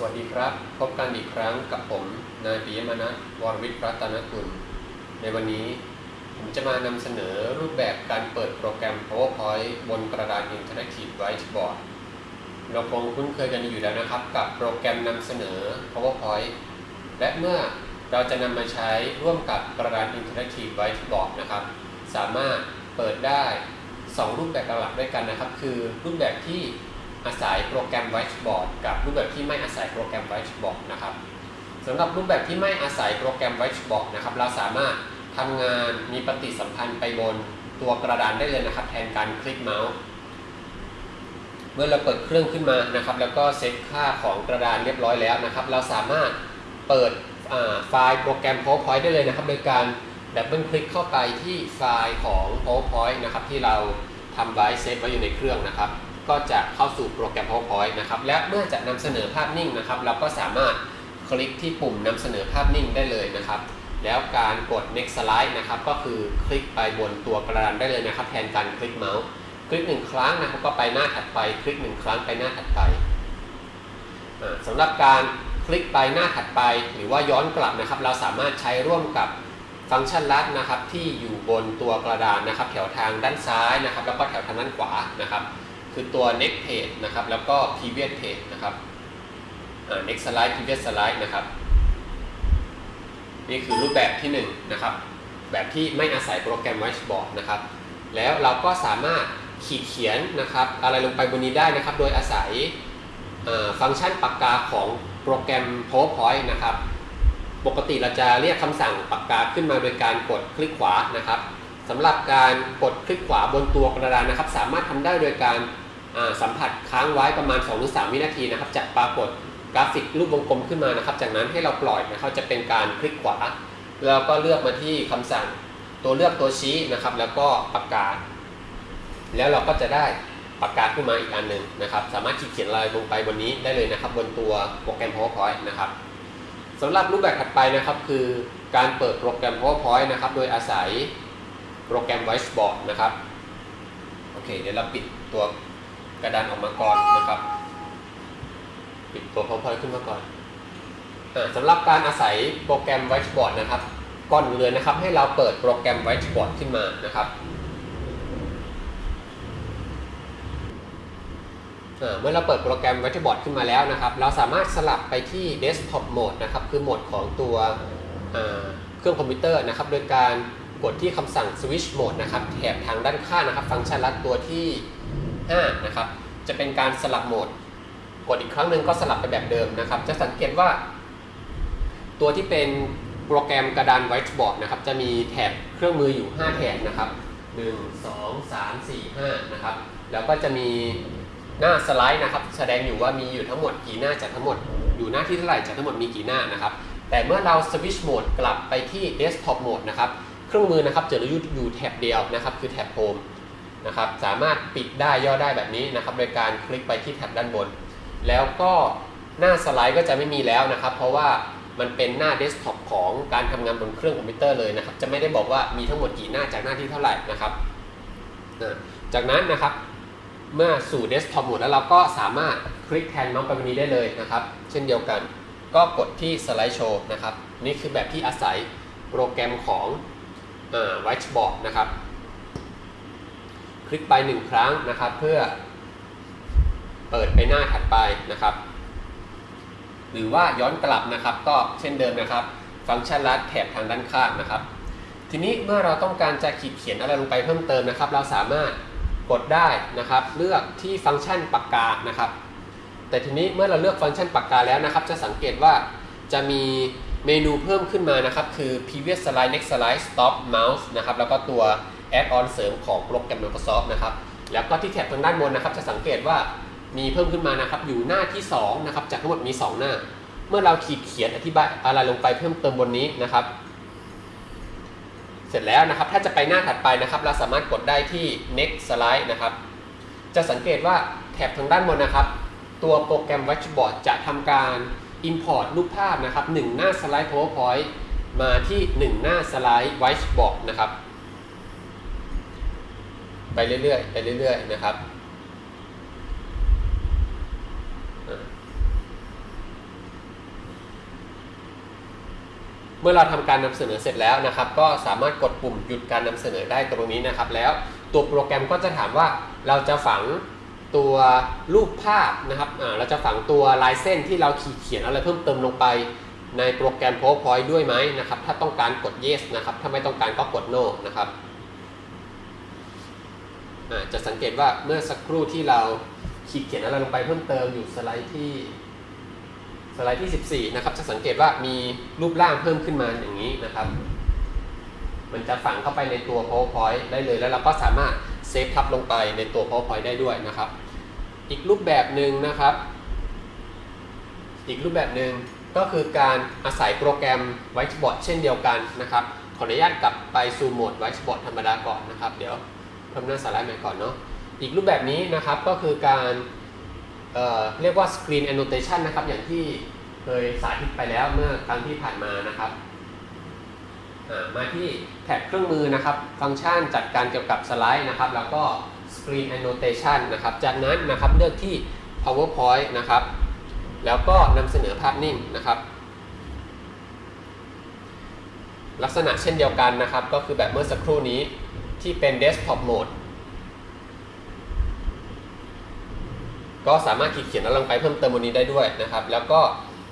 สวัสดีครับ พบกันอีกครั้งกับผม นายปิยมนัทวรวิทย์รัตนกุล ในวันนี้ผมจะมานำเสนอรูปแบบการเปิดโปรแกรม PowerPoint บนกระดาน Interactive Whiteboard เราคงคุ้นเคยกันอยู่แล้วนะครับ กับโปรแกรมนำเสนอ PowerPoint และเมื่อเราจะนำมาใช้ร่วมกับกระดาน Interactive Whiteboard นะครับ สามารถเปิดได้ 2 รูปแบบหลักด้วยกันนะครับ คือรูปแบบที่ อาศัยโปรแกรม Whiteboard กับรูปแบบที่ไม่อาศัยโปรแกรม Whiteboard นะครับสำหรับรูปแบบที่ไม่อาศัยโปรแกรม Whiteboard นะครับเราสามารถทำงานมีปฏิสัมพันธ์ไปบนตัวกระดานได้เลยนะครับ แทนการคลิกเมาส์เมื่อเราเปิดเครื่องขึ้นมานะครับ แล้วก็เซตค่าของกระดานเรียบร้อยแล้วนะครับ เราสามารถเปิดไฟล์โปรแกรม PowerPoint ได้เลยนะครับ โดยการดับเบิลคลิกเข้าไปที่ไฟล์ของ PowerPoint นะครับที่เราทำไว้เซฟไว้อยู่ในเครื่องนะครับ ก็จะเข้าสู่โปรแกรม PowerPoint นะครับและเมื่อจะนำเสนอภาพนิ่งนะครับ เราก็สามารถคลิกที่ปุ่มนำเสนอภาพนิ่งได้เลยนะครับแล้วการกด next slide นะครับก็คือคลิกไปบนตัวกระดานได้เลยนะครับ แทนการคลิกเมาส์คลิกหนึ่งครั้งนะครับก็ไปหน้าถัดไป คลิกหนึ่งครั้งไปหน้าถัดไปสำหรับการคลิกไปหน้าถัดไป หรือว่าย้อนกลับนะครับ เราสามารถใช้ร่วมกับฟังก์ชันลัดนะครับที่อยู่บนตัวกระดานนะครับ แถวทางด้านซ้ายนะครับ แล้วก็แถวทางด้านขวานะครับ คือตัว next page นะครับ แล้วก็ previous page นะครับ next slide previous slide นะครับ นี่คือรูปแบบที่1นนะครับ แบบที่ไม่อาศัยโปรแกรม Whiteboard นะครับ แล้วเราก็สามารถขีดเขียนนะครับ อะไรลงไปบนนี้ได้นะครับ โดยอาศัยฟังก์ชันปากกาของโปรแกรม PowerPoint นะครับ ปกติเราจะเรียกคำสั่งปากกาขึ้นมาโดยการกดคลิกขวานะครับสำหรับการกดคลิกขวาบนตัวกระดานนะครับ สามารถทำได้โดยการ สัมผัสค้างไว้ประมาณ2-3วินาทีนะครับจะปรากฏกราฟิกรูปวงกลมขึ้นมานะครับ จากนั้นให้เราปล่อยนะครับจะเป็นการคลิกขวา แล้วก็เลือกมาที่คำสั่งตัวเลือกตัวชี้นะครับ แล้วก็ปากกา แล้วเราก็จะได้ปากกาขึ้นมาอีกอันหนึ่งนะครับ สามารถขีดเขียนลายลงไปบนนี้ได้เลยนะครับ บนตัวโปรแกรม PowerPoint นะครับสำหรับรูปแบบถัดไปนะครับคือการเปิดโปรแกรม PowerPoint นะครับ โดยอาศัยโปรแกรม Whiteboard นะครับ โอเค เดี๋ยวเราปิดตัว กระดานออกมาก่อนนะครับปิดตัว PowerPoint ขึ้นมาก่อนสำหรับการอาศัยโปรแกรม Whiteboard นะครับก่อนเลยนะครับ ให้เราเปิดโปรแกรม Whiteboard ขึ้นมานะครับเมื่อเราเปิดโปรแกรม Whiteboard ขึ้นมาแล้วนะครับ เราสามารถสลับไปที่ Desktop Mode นะครับ คือโหมดของตัวเครื่องคอมพิวเตอร์นะครับ โดยการกดที่คำสั่ง Switch Mode นะครับแถบทางด้านข้างนะครับ ฟังก์ชันลัดตัวที่ 5นะครับจะเป็นการสลับโหมด กดอีกครั้งหนึ่งก็สลับไปแบบเดิมนะครับ จะสังเกตว่า ตัวที่เป็นโปรแกรมกระดาน Whiteboard นะครับจะมีแถบเครื่องมืออยู่ 5 แถบนะครับ1 2 3 4 5นะครับแล้วก็จะมีหน้าสไลด์นะครับ แสดงอยู่ว่ามีอยู่ทั้งหมดกี่หน้าจากทั้งหมด อยู่หน้าที่เท่าไหร่จากทั้งหมดมีกี่หน้านะครับ แต่เมื่อเรา switch mode กลับไปที่ Desktop Mode นะครับ เครื่องมือนะครับจะอยู่แถบเดียวนะครับ คือแถบ Home นะครับสามารถปิดได้ย่อได้แบบนี้นะครับโดยการคลิกไปที่แถบด้านบน แล้วก็หน้าสไลด์ก็จะไม่มีแล้วนะครับ เพราะว่ามันเป็นหน้าเดสก์ท็อปของการทำงานบนเครื่องคอมพิวเตอร์เลยนะครับ จะไม่ได้บอกว่ามีทั้งหมดกี่หน้าจากหน้าที่เท่าไหร่นะครับ จากนั้นนะครับเมื่อสู่เดสก์ท็อปหมดแล้วเราก็สามารถคลิกแทนเมาส์ไปวันนี้ได้เลยนะครับ เช่นเดียวกันก็กดที่สไลด์โชว์นะครับ นี่คือแบบที่อาศัยโปรแกรมของไวท์บอร์ดนะครับ คลิกไปหนึ่งครั้งนะครับ เพื่อเปิดไปหน้าถัดไปนะครับ หรือว่าย้อนกลับนะครับ ก็เช่นเดิมนะครับ ฟังก์ชันลัดแถบทางด้านข้างนะครับ ทีนี้เมื่อเราต้องการจะขีดเขียนอะไรลงไปเพิ่มเติมนะครับ เราสามารถกดได้นะครับ เลือกที่ฟังก์ชันปากกานะครับ แต่ทีนี้เมื่อเราเลือกฟังก์ชันปากกาแล้วนะครับ จะสังเกตว่าจะมีเมนูเพิ่มขึ้นมานะครับ คือ previous slide next slide stop mouse นะครับ แล้วก็ตัว add-on เสริมของโปรแกรม Microsoft นะครับ แล้วก็ที่แถบทางด้านบนนะครับ จะสังเกตว่ามีเพิ่มขึ้นมานะครับ อยู่หน้าที่2นะครับ จากทั้งหมดมี 2 หน้า เมื่อเราขีดเขียนอธิบายอะไรลงไปเพิ่มเติมบนนี้นะครับ เสร็จแล้วนะครับ ถ้าจะไปหน้าถัดไปนะครับ เราสามารถกดได้ที่ next slide นะครับ จะสังเกตว่าแถบทางด้านบนนะครับ ตัวโปรแกรม Whiteboard จะทำการ import รูปภาพนะครับ 1 หน้าสไลด์ PowerPoint มาที่ 1 หน้าสไลด์ Whiteboard นะครับ ไปเรื่อยๆไปเรื่อยๆนะครับเมื่อเราทำการนำเสนอเสร็จแล้วนะครับ ก็สามารถกดปุ่มหยุดการนำเสนอได้ตรงนี้นะครับ แล้วตัวโปรแกรมก็จะถามว่าเราจะฝังตัวรูปภาพนะครับเราจะฝังตัวลายเส้นที่เราขีดเขียนอะไรเพิ่มเติมลงไปในโปรแกรม PowerPoint ด้วยไหมนะครับ ถ้าต้องการกด yes นะครับ ถ้าไม่ต้องการก็กด no นะครับ จะสังเกตว่าเมื่อสักครู่ที่เราขีดเขียนอะไรลงไปเพิ่มเติมอยู่สไลด์ที่สไลด์ที่ 14 นะครับ จะสังเกตว่ามีรูปร่างเพิ่มขึ้นมาอย่างนี้นะครับ มันจะฝังเข้าไปในตัว PowerPoint ได้เลย แล้วเราก็สามารถเซฟทับลงไปในตัว PowerPoint ได้ด้วยนะครับ อีกรูปแบบหนึ่งนะครับ อีกรูปแบบหนึ่งก็คือการอาศัยโปรแกรม Whiteboard เช่นเดียวกันนะครับ ขออนุญาตกลับไปสู่โหมด Whiteboard ธรรมดาก่อนนะครับ เดี๋ยว พิ่มหน้าสไลด์ใหม่ก่อนเนาะอีกรูปแบบนี้นะครับก็คือการเเรียกว่า Screen Annotation นะครับ อย่างที่เคยสาธิตไปแล้วเมื่อครั้งที่ผ่านมานะครับมาที่แท็บเครื่องมือนะครับ ฟังก์ชันจัดการเกี่ยวกับสไลด์นะครับ แล้วก็ Screen Annotation นะครับ จากนั้นนะครับเลือกที่ PowerPoint นะครับ แล้วก็นำเสนอภาพนิ่งนะครับ ลักษณะเช่นเดียวกันนะครับ ก็คือแบบเมื่อสักครู่นี้ ที่เป็น Desktop Mode ก็สามารถขีดเขียนอะไรลงไปเพิ่มเติมบนนี้ได้ด้วยนะครับ แล้วก็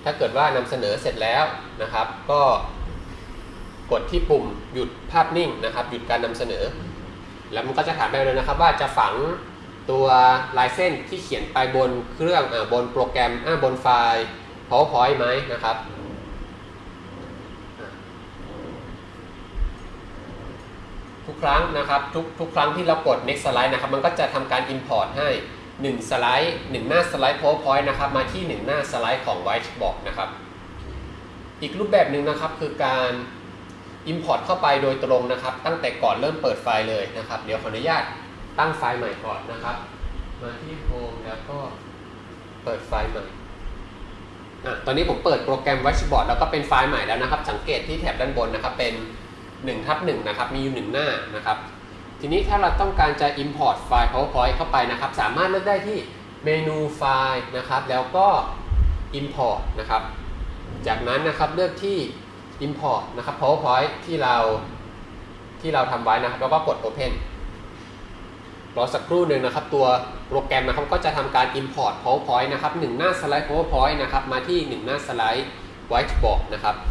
ถ้าเกิดว่านำเสนอเสร็จแล้วนะครับ ก็กดที่ปุ่มหยุดภาพนิ่งนะครับ หยุดการนำเสนอ แล้วมันก็จะถามไปเลยนะครับ ว่าจะฝังตัวลายเส้นที่เขียนไปบนเครื่องอบนโปรแกรมบนไฟล์ PowerPoint ไหมนะครับ ทุกครั้งนะครับทุกทุกครั้งที่เรากด next slide นะครับมันก็จะทำการ import ให้ 1 สไลด์ 1 หน้าสไลด์ PowerPoint นะครับมาที่ 1 หน้าสไลด์ของ Whiteboard นะครับอีกรูปแบบหนึ่งนะครับคือการ import เข้าไปโดยตรงนะครับ ตั้งแต่ก่อนเริ่มเปิดไฟล์เลยนะครับ เดี๋ยวขออนุญาตตั้งไฟล์ใหม่ก่อนนะครับ มาที่ Home แล้วก็เปิดไฟล์ใหม่ตอนนี้ผมเปิดโปรแกรม Whiteboard แล้วก็เป็นไฟล์ใหม่แล้วนะครับ สังเกตที่แถบด้านบนนะครับเป็น 1ทับ1นะครับมีอยู่ 1 หน้านะครับ ทีนี้ถ้าเราต้องการจะ import ไฟล์ PowerPoint เข้าไปนะครับ สามารถเลือกได้ที่เมนูไฟล์นะครับ แล้วก็ import นะครับ จากนั้นนะครับเลือกที่ import นะครับ PowerPoint ที่เราที่เราทำไว้นะครับ แล้วก็กด open รอสักครู่หนึ่งนะครับ ตัวโปรแกรมนะครับก็จะทำการ import PowerPoint นะครับหนึ่งหน้าสไลด์ PowerPoint นะครับมาที่หนึ่งหน้าสไลด์ Whiteboard นะครับ อะ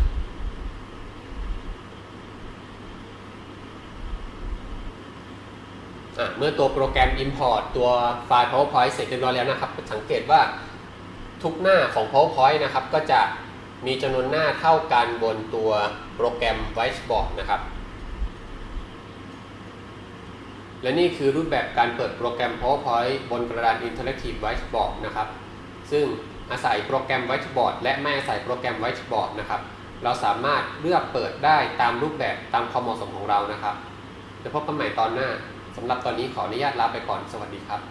เมื่อตัวโปรแกรม Import ตัวไฟล์ PowerPoint เสร็จเรียบร้อยแล้วนะครับ สังเกตว่าทุกหน้าของ PowerPoint นะครับ ก็จะมีจำนวนหน้าเท่ากันบนตัวโปรแกรม Whiteboard นะครับ และนี่คือรูปแบบการเปิดโปรแกรม PowerPoint บนกระดาน Interactive Whiteboard นะครับ ซึ่งอาศัยโปรแกรม Whiteboard และไม่อาศัยโปรแกรม Whiteboard นะครับ เราสามารถเลือกเปิดได้ตามรูปแบบตามความเหมาะสมของเรานะครับจะพบกันใหม่ตอนหน้า สำหรับตอนนี้ขออนุญาตลาไปก่อนสวัสดีครับ